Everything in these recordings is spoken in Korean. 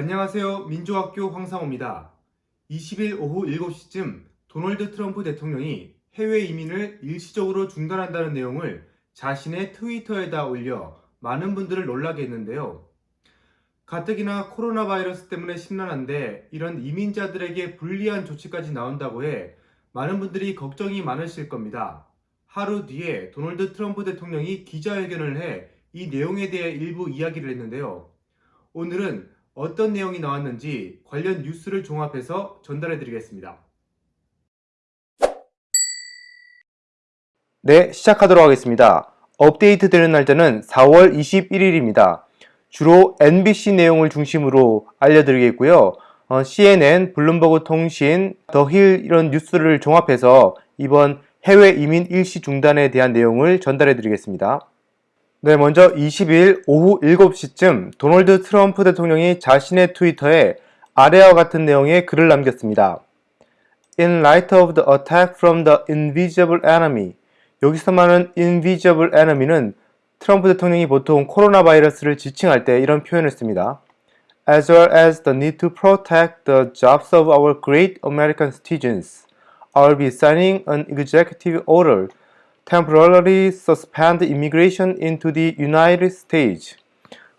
안녕하세요. 민주학교 황상호입니다. 20일 오후 7시쯤 도널드 트럼프 대통령이 해외 이민을 일시적으로 중단한다는 내용을 자신의 트위터에다 올려 많은 분들을 놀라게 했는데요. 가뜩이나 코로나 바이러스 때문에 심란한데 이런 이민자들에게 불리한 조치까지 나온다고 해 많은 분들이 걱정이 많으실 겁니다. 하루 뒤에 도널드 트럼프 대통령이 기자회견을 해 이 내용에 대해 일부 이야기를 했는데요. 오늘은 어떤 내용이 나왔는지 관련 뉴스를 종합해서 전달해 드리겠습니다. 네, 시작하도록 하겠습니다. 업데이트 되는 날짜는 4월 21일입니다. 주로 NBC 내용을 중심으로 알려드리겠고요. 어, CNN, 블룸버그 통신, 더힐 이런 뉴스를 종합해서 이번 해외 이민 일시 중단에 대한 내용을 전달해 드리겠습니다. 네, 먼저 20일 오후 7시쯤 도널드 트럼프 대통령이 자신의 트위터에 아래와 같은 내용의 글을 남겼습니다. In light of the attack from the invisible enemy 여기서 말하는 invisible enemy는 트럼프 대통령이 보통 코로나 바이러스를 지칭할 때 이런 표현을 씁니다. As well as the need to protect the jobs of our great American citizens, I'll be signing an executive order temporarily suspend immigration into the United States.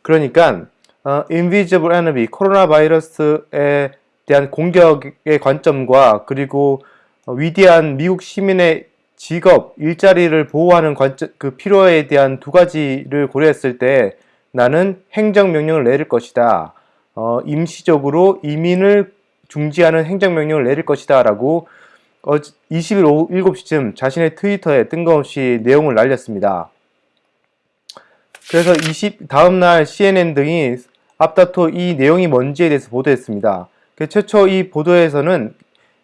그러니까 어, invisible enemy 코로나 바이러스에 대한 공격의 관점과 그리고 어, 위대한 미국 시민의 직업, 일자리를 보호하는 관점, 그 필요에 대한 두 가지를 고려했을 때 나는 행정명령을 내릴 것이다. 어, 임시적으로 이민을 중지하는 행정명령을 내릴 것이다. 라고 어, 20일 오후 7시쯤 자신의 트위터에 뜬금없이 내용을 날렸습니다. 그래서 20, 다음날 CNN 등이 앞다퉈 이 내용이 뭔지에 대해서 보도했습니다. 그 최초 이 보도에서는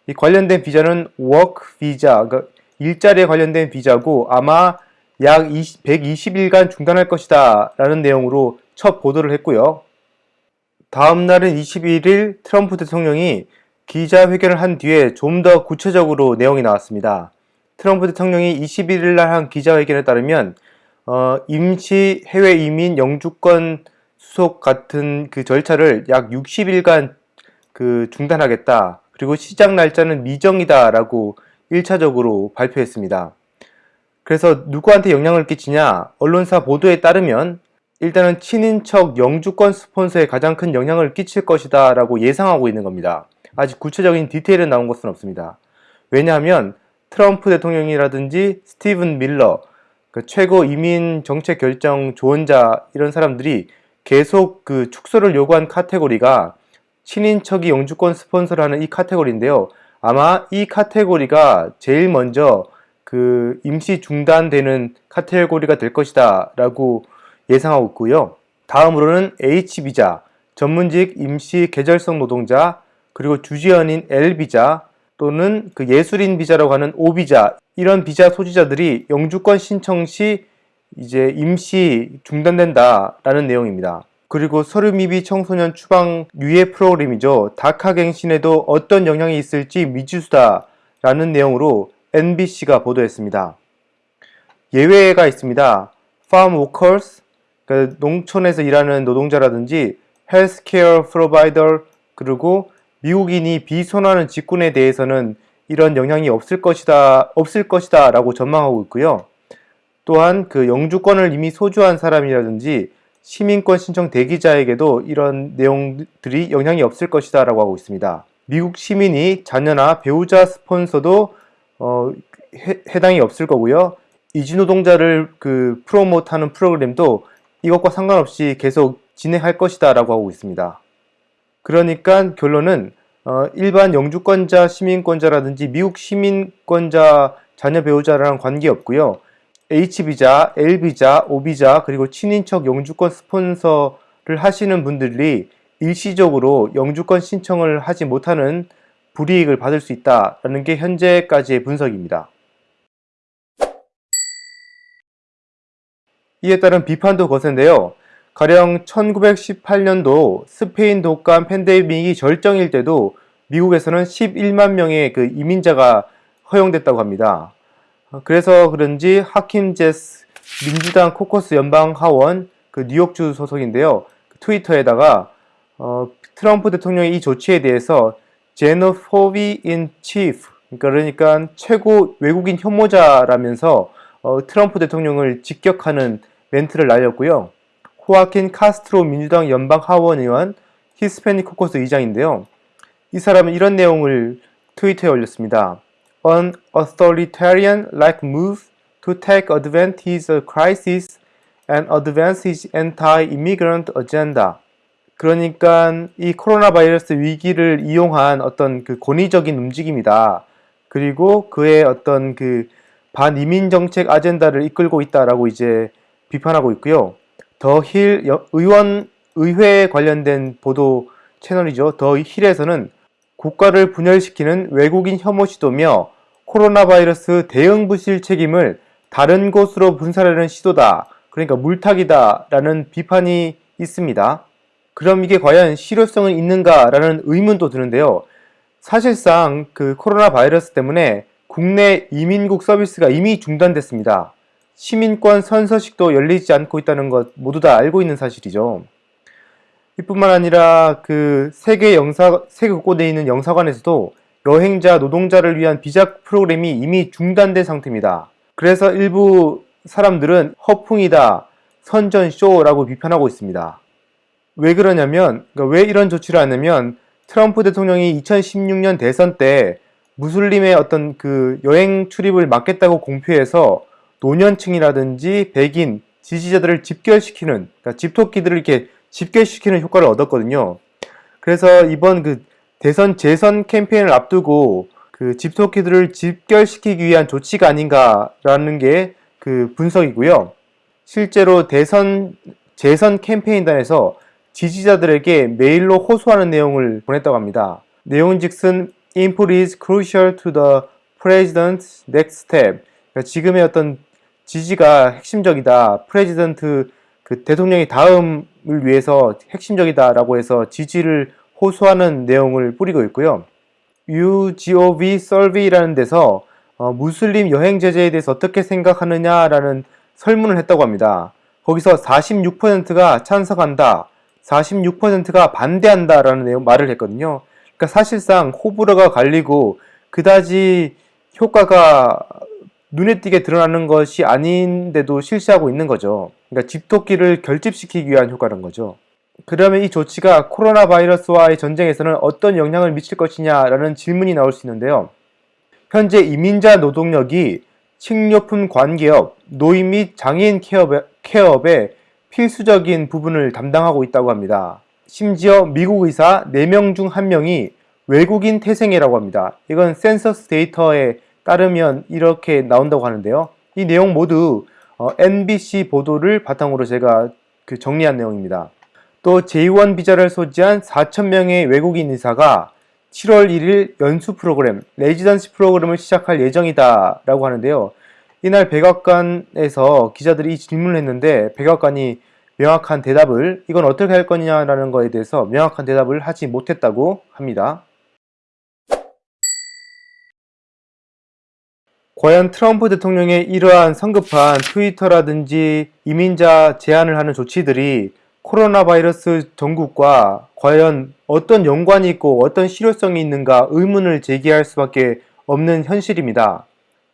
이 관련된 비자는 work 비자, 그러니까 일자리에 관련된 비자고 아마 약 20, 120일간 중단할 것이다 라는 내용으로 첫 보도를 했고요. 다음 날은 21일 트럼프 대통령이 기자회견을 한 뒤에 좀 더 구체적으로 내용이 나왔습니다. 트럼프 대통령이 21일 날 한 기자회견에 따르면 어, 임시 해외 이민 영주권 수속 같은 그 절차를 약 60일간 그 중단하겠다. 그리고 시작 날짜는 미정이다라고 1차적으로 발표했습니다. 그래서 누구한테 영향을 끼치냐? 언론사 보도에 따르면 일단은 친인척 영주권 스폰서에 가장 큰 영향을 끼칠 것이다 라고 예상하고 있는 겁니다. 아직 구체적인 디테일은 나온 것은 없습니다. 왜냐하면 트럼프 대통령이라든지 스티븐 밀러, 그 최고 이민 정책 결정 조언자 이런 사람들이 계속 그 축소를 요구한 카테고리가 친인척이 영주권 스폰서를 하는 이 카테고리인데요. 아마 이 카테고리가 제일 먼저 그 임시 중단되는 카테고리가 될 것이다 라고 예상하고 있고요. 다음으로는 H비자, 전문직 임시 계절성 노동자, 그리고 주지연인 L비자 또는 그 예술인 비자라고 하는 O비자 이런 비자 소지자들이 영주권 신청 시 이제 임시 중단된다라는 내용입니다. 그리고 서류 미비 청소년 추방 유예 프로그램이죠. 다카 갱신에도 어떤 영향이 있을지 미지수다라는 내용으로 NBC가 보도했습니다. 예외가 있습니다. farm workers, 그러니까 농촌에서 일하는 노동자라든지 healthcare provider, 그리고 미국인이 비선호하는 직군에 대해서는 이런 영향이 없을 것이다, 없을 것이다 라고 전망하고 있고요. 또한 그 영주권을 이미 소주한 사람이라든지 시민권 신청 대기자에게도 이런 내용들이 영향이 없을 것이다 라고 하고 있습니다. 미국 시민이 자녀나 배우자 스폰서도 어, 해, 해당이 없을 거고요. 이주노동자를 그 프로모트하는 프로그램도 이것과 상관없이 계속 진행할 것이다 라고 하고 있습니다. 그러니까 결론은 어, 일반 영주권자 시민권자라든지 미국 시민권자 자녀 배우자랑 관계없고요. H비자, L비자, O비자 그리고 친인척 영주권 스폰서를 하시는 분들이 일시적으로 영주권 신청을 하지 못하는 불이익을 받을 수 있다는 게 현재까지의 분석입니다. 이에 따른 비판도 거센데요. 가령 1918년도 스페인 독감 팬데믹이 절정일 때도 미국에서는 11만 명의 그 이민자가 허용됐다고 합니다. 그래서 그런지 하킴 제스 민주당 코커스 연방 하원 그 뉴욕주 소속인데요. 트위터에다가 어, 트럼프 대통령의 이 조치에 대해서 xenophobe in chief 그러니까 최고 외국인 혐오자라면서 어, 트럼프 대통령을 직격하는 멘트를 날렸고요. 호아킨 카스트로 민주당 연방 하원 의원 히스패닉 코커스 의장인데요. 이 사람은 이런 내용을 트위터에 올렸습니다. An authoritarian-like move to take advantage of crisis and advance his anti-immigrant agenda. 그러니까 이 코로나 바이러스 위기를 이용한 어떤 그 권위적인 움직임이다. 그리고 그의 어떤 그 반이민 정책 아젠다를 이끌고 있다라고 이제 비판하고 있고요. 더힐 의원 의회 관련된 보도 채널이죠. 더 힐에서는 국가를 분열시키는 외국인 혐오 시도며 코로나 바이러스 대응 부실 책임을 다른 곳으로 분산하려는 시도다. 그러니까 물타기다 라는 비판이 있습니다. 그럼 이게 과연 실효성은 있는가 라는 의문도 드는데요. 사실상 그 코로나 바이러스 때문에 국내 이민국 서비스가 이미 중단됐습니다. 시민권 선서식도 열리지 않고 있다는 것 모두 다 알고 있는 사실이죠. 이뿐만 아니라 그 세계 영사 세계 곳곳에 있는 영사관에서도 여행자 노동자를 위한 비자 프로그램이 이미 중단된 상태입니다. 그래서 일부 사람들은 허풍이다, 선전쇼라고 비판하고 있습니다. 왜 그러냐면 그러니까 왜 이런 조치를 하냐면 트럼프 대통령이 2016년 대선 때 무슬림의 어떤 그 여행 출입을 막겠다고 공표해서 노년층이라든지 백인 지지자들을 집결시키는 그러니까 집토끼들을 이렇게 집결시키는 효과를 얻었거든요. 그래서 이번 그 대선 재선 캠페인을 앞두고 그 집토끼들을 집결시키기 위한 조치가 아닌가라는 게 그 분석이고요. 실제로 대선 재선 캠페인단에서 지지자들에게 메일로 호소하는 내용을 보냈다고 합니다. 내용즉슨 input is crucial to the president's next step. 그러니까 지금의 어떤 지지가 핵심적이다. president 그 대통령이 다음을 위해서 핵심적이다라고 해서 지지를 호소하는 내용을 뿌리고 있고요. UGOV Survey라는 데서 어, 무슬림 여행 제재에 대해서 어떻게 생각하느냐라는 설문을 했다고 합니다. 거기서 46%가 찬성한다, 46%가 반대한다라는 내용 말을 했거든요. 그러니까 사실상 호불호가 갈리고 그다지 효과가 눈에 띄게 드러나는 것이 아닌데도 실시하고 있는 거죠. 그러니까 집토끼를 결집시키기 위한 효과는 거죠. 그러면 이 조치가 코로나 바이러스와의 전쟁에서는 어떤 영향을 미칠 것이냐라는 질문이 나올 수 있는데요. 현재 이민자 노동력이 식료품 관계업, 노인 및 장애인 케어업의, 케어업의 필수적인 부분을 담당하고 있다고 합니다. 심지어 미국 의사 4명 중 1명이 외국인 태생이라고 합니다. 이건 센서스 데이터에 따르면 이렇게 나온다고 하는데요. 이 내용 모두 어, NBC 보도를 바탕으로 제가 그 정리한 내용입니다. 또 J1 비자를 소지한 4천명의 외국인 의사가 7월 1일 연수 프로그램, residency 프로그램을 시작할 예정이다 라고 하는데요. 이날 백악관에서 기자들이 이 질문을 했는데 백악관이 명확한 대답을 이건 어떻게 할 거냐라는 거에 대해서 명확한 대답을 하지 못했다고 합니다. 과연 트럼프 대통령의 이러한 성급한 트위터라든지 이민자 제한을 하는 조치들이 코로나 바이러스 전국과 과연 어떤 연관이 있고 어떤 실효성이 있는가 의문을 제기할 수밖에 없는 현실입니다.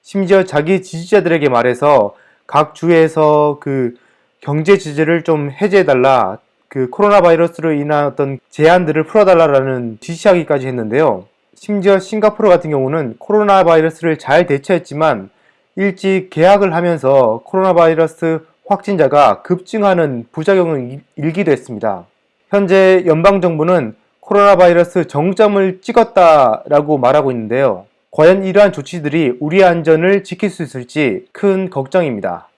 심지어 자기 지지자들에게 말해서 각 주에서 그 경제 제재를 좀 해제해달라 그 코로나 바이러스로 인한 어떤 제한들을 풀어달라는 지시하기까지 했는데요. 심지어 싱가포르 같은 경우는 코로나 바이러스를 잘 대처했지만 일찍 개학을 하면서 코로나 바이러스 확진자가 급증하는 부작용을 일기도 했습니다. 현재 연방정부는 코로나 바이러스 정점을 찍었다라고 말하고 있는데요. 과연 이러한 조치들이 우리 안전을 지킬 수 있을지 큰 걱정입니다.